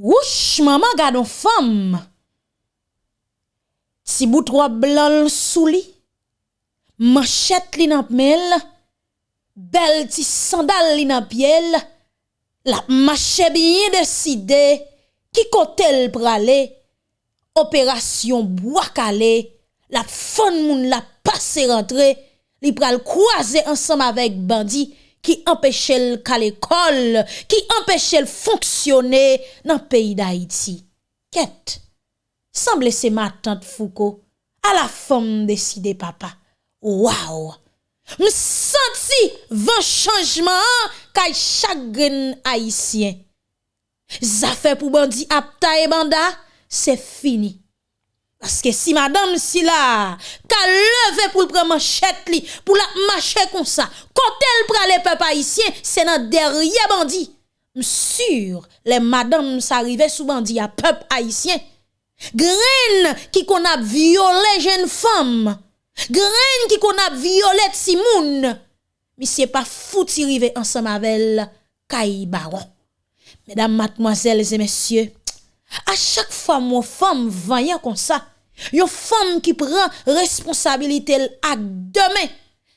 Wouch, maman gado fam. Si boutro blan sou li, manchette li nan pmel, bel ti sandal li nan piel, la mache biye deside, ki kote l prale, operasyon boakale, la fon moun la pase rentre, li pral kwaze ansam avek bandi, qui empêchait le qu'à l'école, qui empêchait le fonctionner dans le pays d'Haïti. Quête. Semble c'est ma tante Foucault, à la femme décidée papa. Waouh! Me senti vent changement kay chagrin haïtien. Zafè pour bandi apta et banda, c'est fini. Paske si madame si la, ka leve pou pre manchet li, pou la mache kon sa, kontel prale pe pa isyen, se nan derye bandi. Msur, le madame sa rive sou bandi a pep haisyen. Gren ki kon ap viole jen fom. Gren ki kon ap viole tsi moun. Misye pa fouti rive ansan mavel kay baron. Mesdames, mademoiselles et messieurs, A chak fwa mwen fwam vanyan kon sa, yon fwam ki pran responsabilite l ak demen,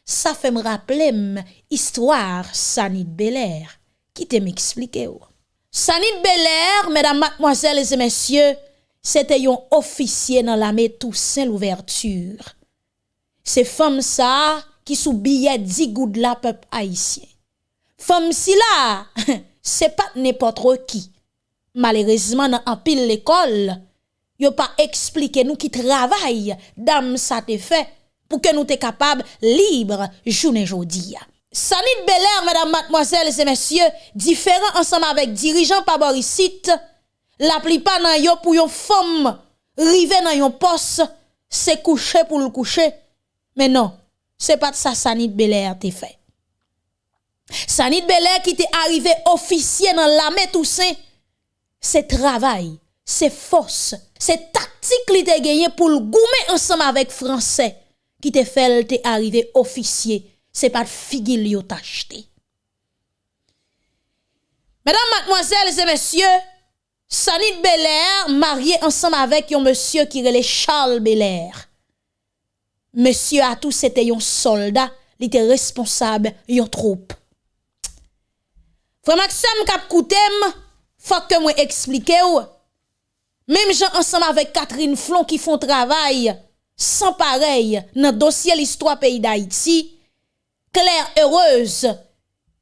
sa fe m rappelem istwar Sanit Belair, ki te m eksplike. Sanit Belair, medan matmoazèles et messieurs, se te yon ofisye nan la me tousen l'ouverture. Se fwam sa ki sou biye di goud la pep haisyen. Fwam si la, se pat ne potro ki. Malerezman nan apil l'ekol, yo pa explike nou ki travay dam sa te fe pou ke nou te kapab libre jounen jodi ya. Sanit beler, mèdam matmoazèl, zè mèsyè, diferan ansam avèk dirijan pa borisit, la pli pa nan yo pou yon fom rive nan yon pos se kouche pou l'kouche, men non, se pat sa sanit beler te fe. Sanit beler ki te arrive ofisye nan lame tousen, Se travay, se fos, se taktik li te genye pou l'goume ansam avèk fransè ki te fel te arrive ofisye, se pat figil yo t'achete. Mèdam matmoazèl zè mèsyè, Sanit Belèr marye ansam avèk yon mèsyè ki rele Charles Belèr. Mèsyè atou te yon soldat li te responsab yon troup. Fè maksem kap Fak ke mwen eksplike ou, mem jan ansanm avek Catherine Flon ki fon travay, san parey nan dosye l'histoire peyi d'Haïti, Claire Heureuse,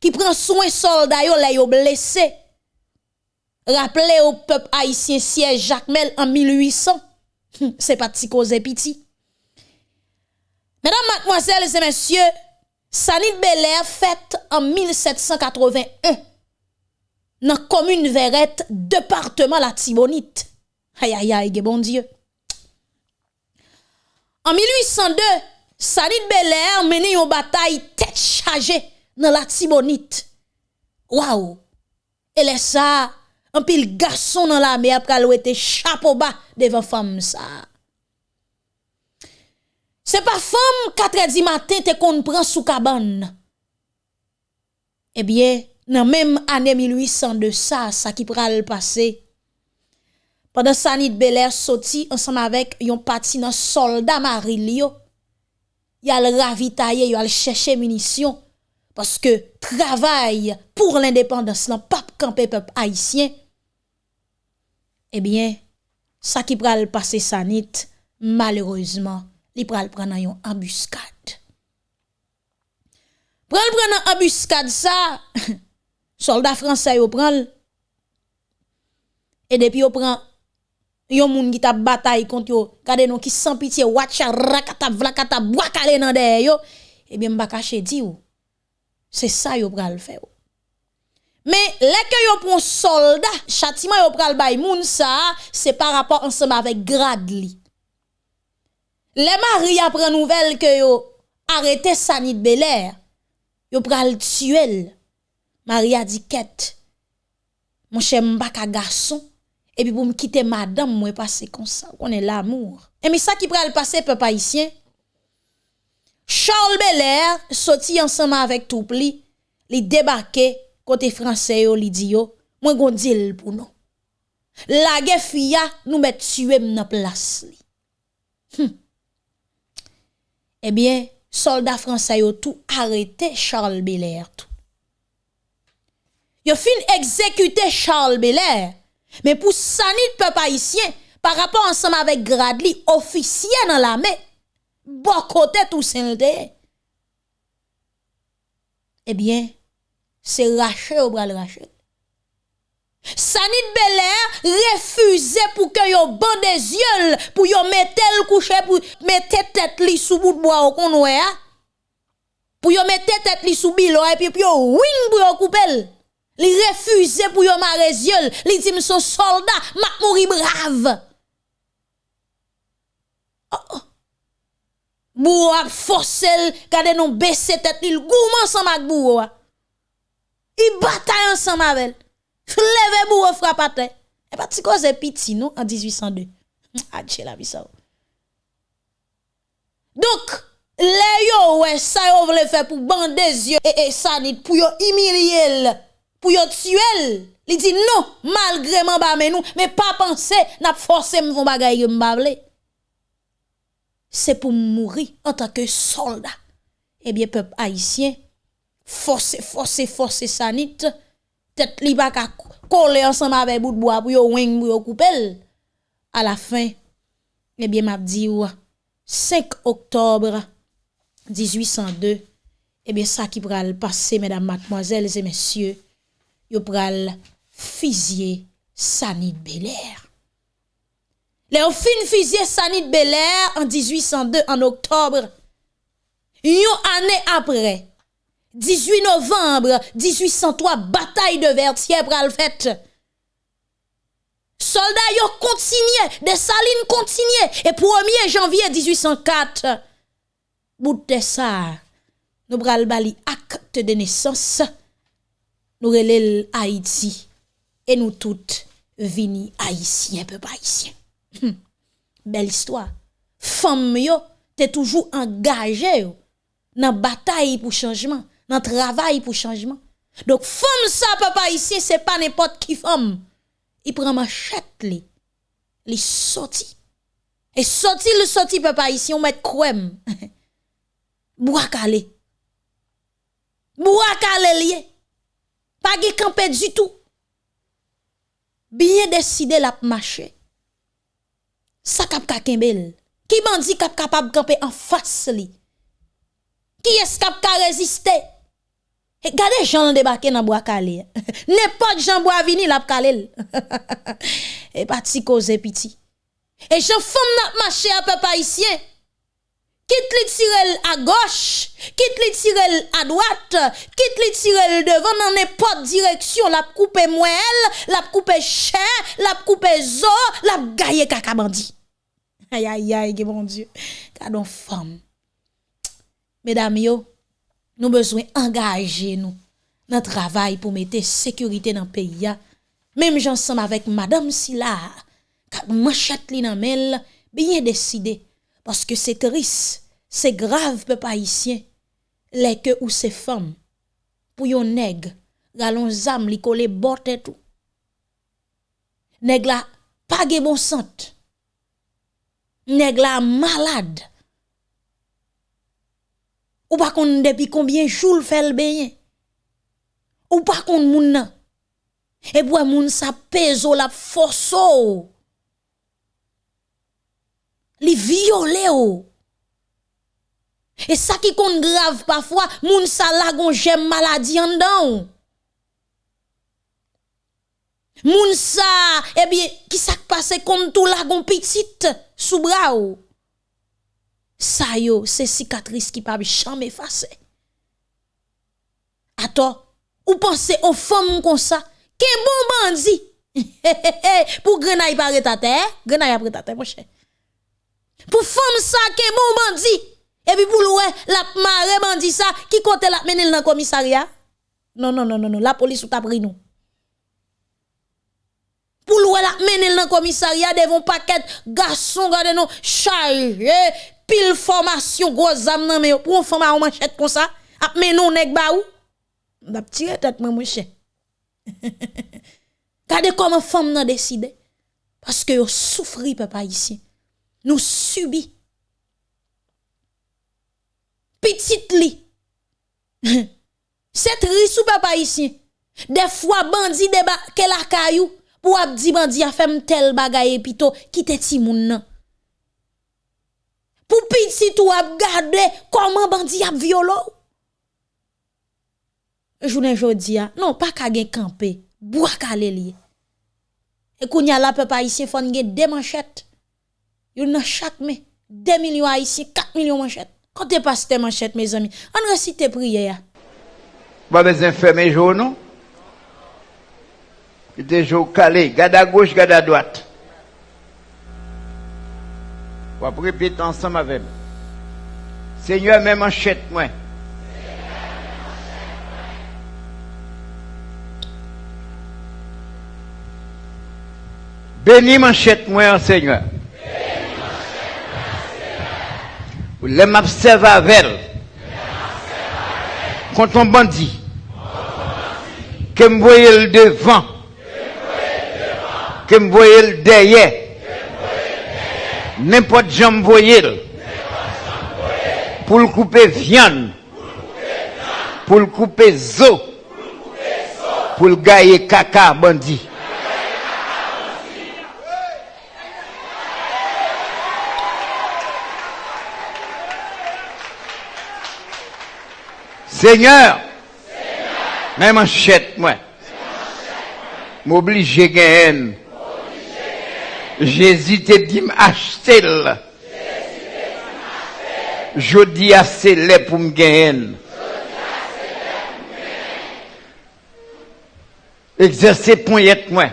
ki pren souen solday yo la yo blese, rappele ou pep Haïtien siège Jacques Mel en 1800, se pati koze piti. Mèdam mademoiselles et messieurs, Sanit Belair fète en 1781, nan komune veret departement la Tibonite. Ayayay, ge bon dieu. En 1802, Sanit Belair mene yon batay tet chaje nan la Tibonite. Waou! E lesa, an pil gason nan la me ap kal wete chapo ba devan fam sa. Se pa fam katre di maten te kon pran sou kaban. Ebyen, eh nan menm ane 1802 de sa, sa ki pral pase. Pendan Sanit Belair soti ansanm avek yon pati nan soldat maril yo, yal ravitaye, yal chèche munisyon, paske travay pou l'indépendance nan pap kampe pep haisyen, ebyen, sa ki pral pase Sanit, malereusement, li pral pran nan yon ambuskad. Pral pran nan ambuskad sa, Soldat fransay yo pran l. E depi yo pran, yon moun ta batay kont yo, kade nou ki san pitiye, watcha rakata vlakata, wakale nan dey yo, ebyen mba kache di yo. Se sa yo pran l fe yo. Me, leke yo soldat, chatiman yo pran l bay moun sa, se par rapport ansema vek grad li. Le mari apren nouvel ke yo arete sanit beler, yo pran l tsuel. Maria di ket, mwen chè mbak a gason, epi pou m kite madame mwen pase konsa, konen l'amour. E mi sa ki pral pase pe pa isyen, Charles Belair soti ansama avèk toup li, li debake kote franse yo li di yo, mwen gondil pou nou. la gefia nous met tuer dans place li. Eh bien, soldats français ont tout arrêté Charles Belair tout. Yo fin exécuté Charles Belair. Mais pour sanit peuple par rapport ensemble avec Gradli, officier dans l'armée, bon côté tout sainté. Eh bien, c'est raché au bras le raché. Sanit Belair refusé pour que yo ban des yeux pour yo mette le coucher pour mettre tête li sous bout de bois au konoué pour yo mette tête li sous bilo et puis yo wing pour yo couper li refusé pour yo mare yeux li dit son soldat m'a mouri brave oh, oh. Bou a forcé gade non baisser tête li gourmand ensemble avec bou il bataille ensemble avec Leve bou ou frappate. E pati koze piti nou en 1802. Adje la bisa ou. Donc, le yo we sa yo vle fe pou bandez yo e, e sanit pou yo imiliel, pou yo tuel. Li di non, malgre man ba men nou, me pa panse nap force mvon bagay yo mbavle. Se pou mouri an tanke soldat. Ebyen pep haisyen, force, force, force sanit, tête li pas coller ensemble avec bout de bois pour yo wing pour yo couper à la fin eh bien m'a dit 5 octobre 1802 eh bien ça qui pral passer mesdames mademoiselles et messieurs yo pral fusiller Sanit Belair les fin Sanit Belair en 1802 en octobre une année après 18 novembre 1803, bataille de Vertier pral fait. Soldats yo continué, des salines continué. Et 1er janvier 1804, bout de ça, nous pral bali acte de naissance, nous relève Haïti. Et nous toutes vini haïtiens, peu haïtiens. Hum. Belle histoire. Femme yo, t'es toujours engagé dans bataille pour changement dans travail pour changement. Donc, femme ça, papa, ici, c'est pas n'importe qui femme. Il prend machette, li. Il sorti. Et sorti, le sorti, papa, ici, on met crème. Bois calé. Bois calé. Pas de campé du tout. Bien décidé la marcher. Ça cap kakembel. Qui dit cap capable camper en face li? Qui est-ce cap résister? Gade jan débarqué dans bois calé. N'importe Jean bois vini la calé. Et pas ti cause piti. Et Jean femme n'a marché à peuple haïtien. Quitte li tirel à gauche, quitte li tirel à droite, quitte li tirel devant dans n'importe direction, la coupe moelle, la coupe chair, la coupe zo, la kaka bandi. Aïe aïe aïe, bon Dieu. Cadon femme. Mesdames yo, nous besoin engager nous dans travail pour mettre sécurité dans le pays. Même j'ensemble avec madame Silla, manchette li nan bien décidé parce que c'est triste, c'est grave peuple haïtien. Les que ou ces femmes pour yon nèg, galon zam li kole botte tout. Nèg la pas bon sant. Nèg la malade ou pas qu'on depuis combien jours fait le bain ou pas qu'on moun nan? Et pour moun sa pèse la force li violé et ça qui compte grave parfois moun sa lagon j'aime maladie en dedans. Moun sa eh bien qui ça passe comme tout lagon petite sous bras ça yo, c'est cicatrice qui pas jamais effacer. Attends, ou pensez aux femmes comme ça, qu'un bon bandit? Pour grenaille par ta terre, grenaille après ta terre mon cher. Pour femme ça qu'un bon bandit et puis pour louer la marée bandit ça qui compte la mener dans le commissariat? Non non non non non, la police ou t'a pris nous. Pour louer la mener dans le commissariat devant paquet garçon garde nous chargé pile formation gros âme mais pour femme à manchette comme ça ap men non nèg ba ou m'ap tirer tête mon chien Kade comment femme nan décide Parce que vous souffrez, papa, ici. nous subit. Petite li. C'est triste ou papa ici. Des fois, bandit débarque la caillou pour abdi bandit a fait tel bagaille pito qui te ti moun nan. Pour petit ou ap gade comment bandit a violo? Jounen jodi a, non pas ka gen camper, bois ka lié. Et kounya la papa ici fon gen des manchettes. Yon nan chaque mais 2 millions haïtiens, 4 millions manchettes. Quand tu passes tes manchettes mes amis, on recite prière. Pas besoin faire mes jours non? Il était jour calé, garde à gauche, garde à droite. On va répéter ensemble avec moi. Seigneur, même manchette moi. Bénis manchette moi, Seigneur. Les m'observe avec. Contre un bandit. Que me voyez le devant. Que me voyez le derrière. N'importe j'en me voyez. Pour le couper viande. Pour le couper zo. Pour le gailler caca bandit. Seigneur, même manchette, moi, m'oblige à gagner. Jésus te dit m'acheter. Je dis à c'est pour me gagner. Exercer poignette, moi.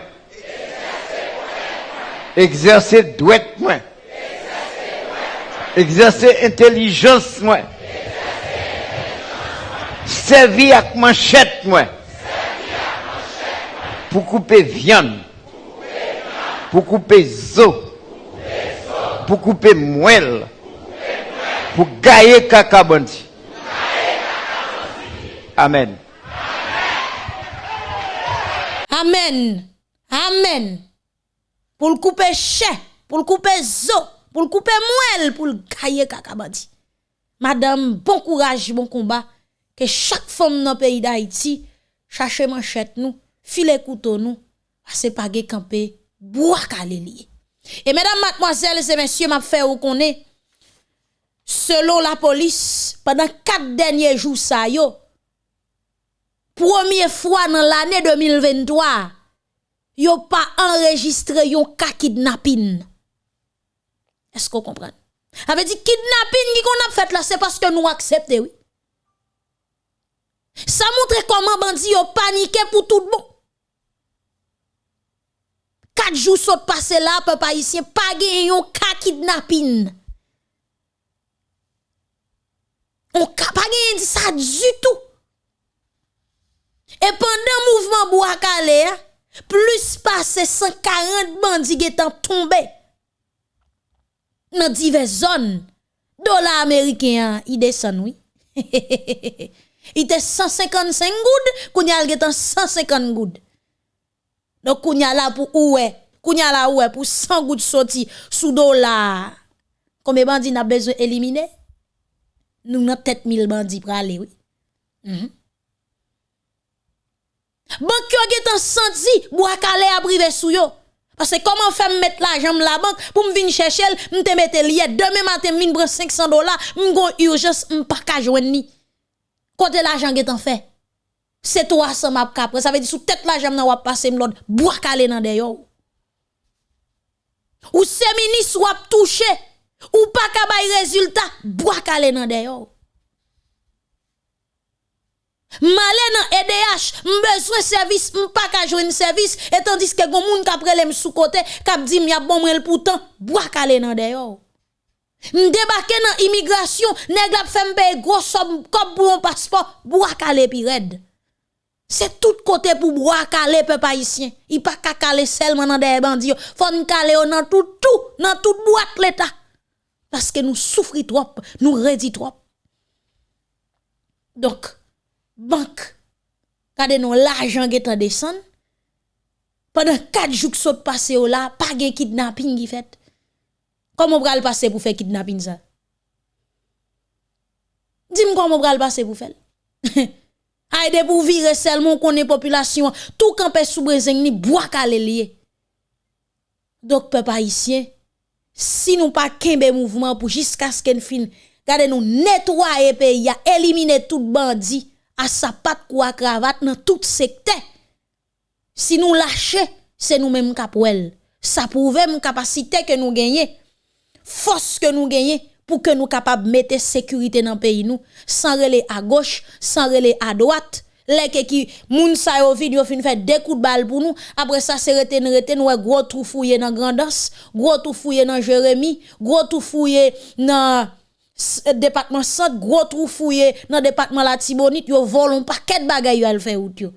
Exercer douette, moi. Exercer intelligence, moi. Servi ak manchet mwen. Pou koupe vyan. Pou koupe zo. Pou koupe mwel. Pou gaye kakabanti. Amen. Amen. Amen. Pou l koupe chè. Pou l koupe zo. Pou l koupe mwel. Pou l gaye kakabanti. Madame, bon kouraj, bon kombat. Que chaque femme dans le pays d'Haïti, cherche manchette nous, file couteau nous, c'est pas camper, bois calé Et mesdames, mademoiselles et messieurs, m'a fait ou connaît, selon la police, pendant quatre derniers jours, ça première fois dans l'année 2023, yo pas enregistré yon cas kidnapping. Est-ce qu'on comprend? Avait dit kidnapping qui qu'on a fait là, c'est parce que nous acceptons, oui. Ça montre comment bandi ont paniqué pour tout monde. Quatre jours sont passés là, papa ici, pas gagné un cas kidnapping. On pas gagné ça du tout. Et pendant mouvement Bouakale, plus passé 140 bandits sont tombés dans diverses zones. Dollars américains, ils descendent, oui. Il était 155 gouttes, kounya il était 150 gouttes. Donc kounya là pour oué, kounya là oué pour 100 gouttes sorti sous dollar. Combien bandits n'a besoin éliminer? Nous n'a tête 1000 bandits pour aller, oui. Mm -hmm. Banque yo getan senti, bois calé a sou yo. Parce que comment faire mettre l'argent la banque pour me venir chercher, me te mettre lié demain matin me prendre 500 dollars, me urgence, me pas ka joindre ni. Kote l'ajan getan fe. Se to a sa map kapre. Sa ve di sou tet l'ajan nan wap pase mlod. Bouak ale nan deyo. Ou se minis wap touche. Ou pa kabay rezultat. Bouak ale nan deyo. Malè nan EDH, mbezwen servis, mpa ka jwen servis, etan diske goun moun kapre lem sou kote, kap di m yap bon mrel poutan, bwa kalen nan deyo. M'débarqué dans immigration, nèg la fait payer gros somme comme pour un passeport, bois calé pi red. C'est tout côté pour bois calé peuple haïtien. Il pas ka calé seulement dans des bandits, faut nous calé dans tout tout, dans toute boîte l'état. Parce que nous souffrons trop, nous redit trop. Donc banque Kade nou l'argent qui descend Pendant 4 jours que saute passé là, pas de kidnapping qui fait. Comment pral passer pour faire kidnapping ça? Dis-moi comment pral passer pour faire. Aide pour virer seulement qu'on est population, tout campé sous Brezeng ni bois calé lié. Donc peuple haïtien, si nous pas kembe mouvement pour jusqu'à ce qu'on fin, gardez nous nettoyer pays, éliminer tout bandit à sa patte quoi cravate dans tout secteur. Si nous lâcher, c'est nous-mêmes capouel. Ça prouve capacité que nous gagnons, force que nous gagnons pour que nous capables de mettre sécurité dans le pays nous, sans relais à gauche, sans relais à droite. Les qui moun sa yo vide yo fin coups de balle pour nous. Après ça c'est reten reten ouais gros trou fouillé dans Grandance gros trou fouillé dans Jérémy gros trou fouillé dans département centre gros trou fouillé dans département la Tibonite. Yo volon paquet de bagay yo al fait out yo.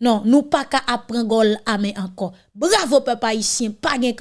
Non, nous pas qu'à apprendre gol à encore. Bravo peuple haïtien, pas gen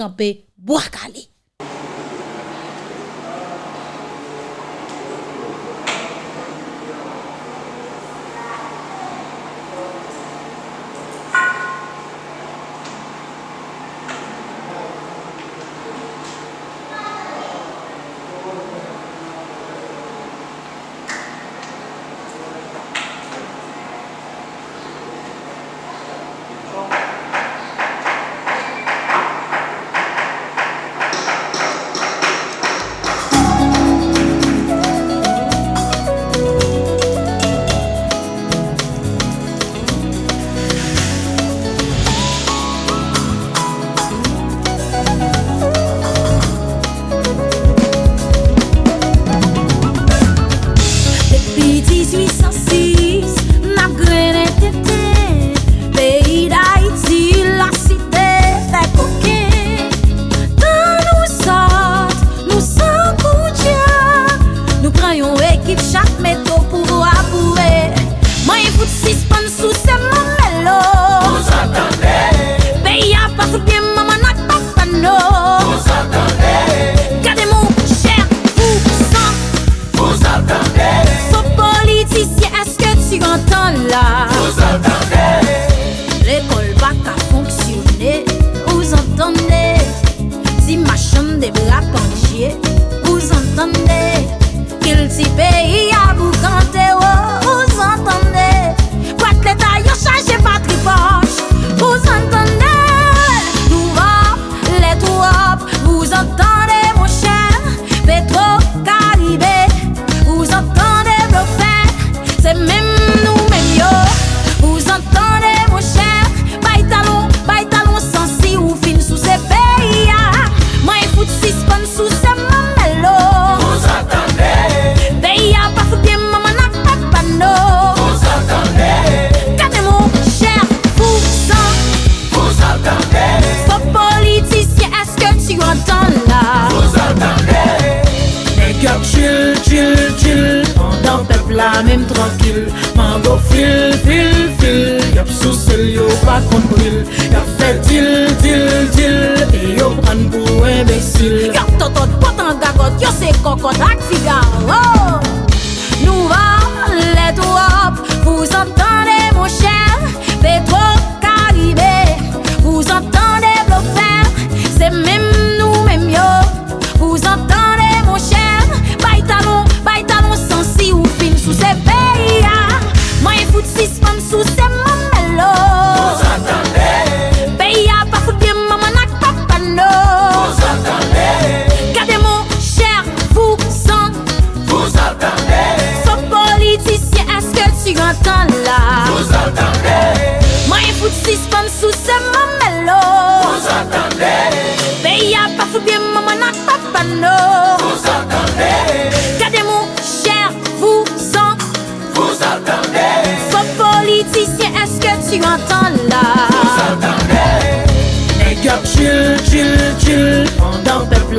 mèm trankil Man go fil, fil, fil. Yap sou sel yo pa konpil Yap fe dil, dil, dil E yo pran pou embesil Yap totot, potan gagot, yo se kokot ak figa Oh!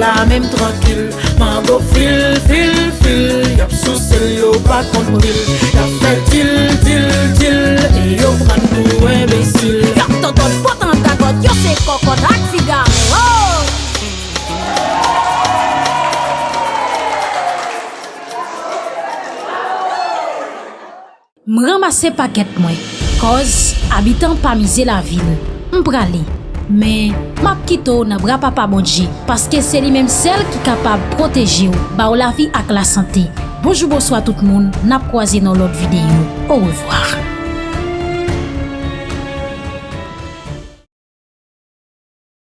la menm trankil Mango fil, fil, fil. Yap sou sel yo pa kontril Yap fe til, til, til. E yo pran nou embesil Yap toton potan tagot Yo se kokot ak figa Oh! M ramase paket mwen Koz, abitan pa mize la vil M prale men map kito nan bra papa bonji, paske se li menm sel ki kapab proteje ou, ba ou la vi ak la sante. Bojou bojou a tout moun, nap kwaze nan lot videyo. Ou revoar.